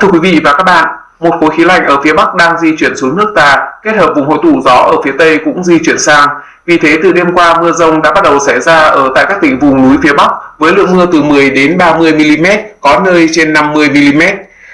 Thưa quý vị và các bạn, một khối khí lạnh ở phía Bắc đang di chuyển xuống nước ta, kết hợp vùng hội tụ gió ở phía Tây cũng di chuyển sang. Vì thế từ đêm qua mưa rông đã bắt đầu xảy ra ở tại các tỉnh vùng núi phía Bắc với lượng mưa từ 10 đến 30 mm, có nơi trên 50 mm.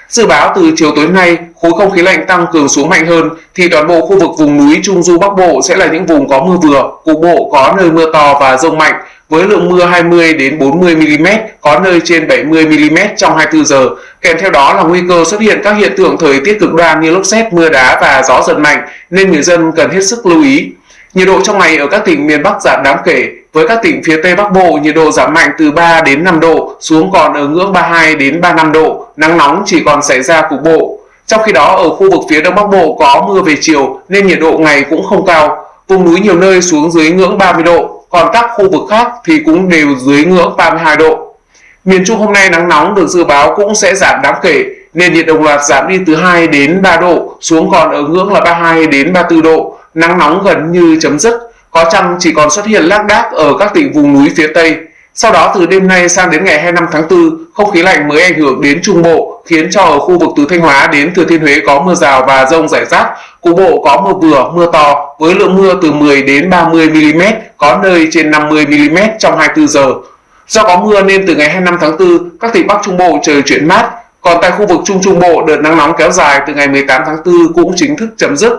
Dự báo từ chiều tối nay, khối không khí lạnh tăng cường xuống mạnh hơn thì toàn bộ khu vực vùng núi Trung Du Bắc Bộ sẽ là những vùng có mưa vừa, cục bộ có nơi mưa to và rông mạnh với lượng mưa 20 đến 40 mm, có nơi trên 70 mm trong 24 giờ. Kèm theo đó là nguy cơ xuất hiện các hiện tượng thời tiết cực đoan như lốc xét, mưa đá và gió giật mạnh nên người dân cần hết sức lưu ý. Nhiệt độ trong ngày ở các tỉnh miền Bắc giảm đáng kể, với các tỉnh phía Tây Bắc Bộ nhiệt độ giảm mạnh từ 3 đến 5 độ, xuống còn ở ngưỡng 32 đến 35 độ, nắng nóng chỉ còn xảy ra cục bộ. Trong khi đó ở khu vực phía Đông Bắc Bộ có mưa về chiều nên nhiệt độ ngày cũng không cao, vùng núi nhiều nơi xuống dưới ngưỡng 30 độ, còn các khu vực khác thì cũng đều dưới ngưỡng 32 độ. Miền Trung hôm nay nắng nóng được dự báo cũng sẽ giảm đáng kể, nên nhiệt đồng loạt giảm đi từ 2 đến 3 độ, xuống còn ở ngưỡng là 32 đến 34 độ, nắng nóng gần như chấm dứt, có chăng chỉ còn xuất hiện lác đác ở các tỉnh vùng núi phía Tây. Sau đó từ đêm nay sang đến ngày 25 tháng 4, không khí lạnh mới ảnh hưởng đến Trung Bộ, khiến cho ở khu vực từ Thanh Hóa đến Thừa Thiên Huế có mưa rào và rông rải rác, cục bộ có mưa vừa, mưa to với lượng mưa từ 10 đến 30 mm, có nơi trên 50 mm trong 24 giờ. Do có mưa nên từ ngày 25 tháng 4, các tỉnh Bắc Trung Bộ trời chuyển mát, còn tại khu vực Trung Trung Bộ đợt nắng nóng kéo dài từ ngày 18 tháng 4 cũng chính thức chấm dứt.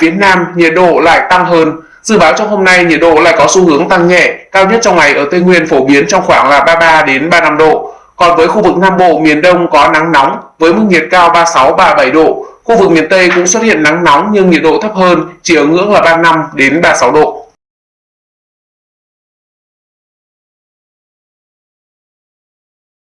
Phía Nam, nhiệt độ lại tăng hơn. Dự báo trong hôm nay nhiệt độ lại có xu hướng tăng nhẹ, cao nhất trong ngày ở Tây Nguyên phổ biến trong khoảng là 33 đến 35 độ. Còn với khu vực Nam Bộ, miền Đông có nắng nóng với mức nhiệt cao 36 37 độ. Khu vực miền Tây cũng xuất hiện nắng nóng nhưng nhiệt độ thấp hơn, chỉ ở ngưỡng là 35 đến 36 độ.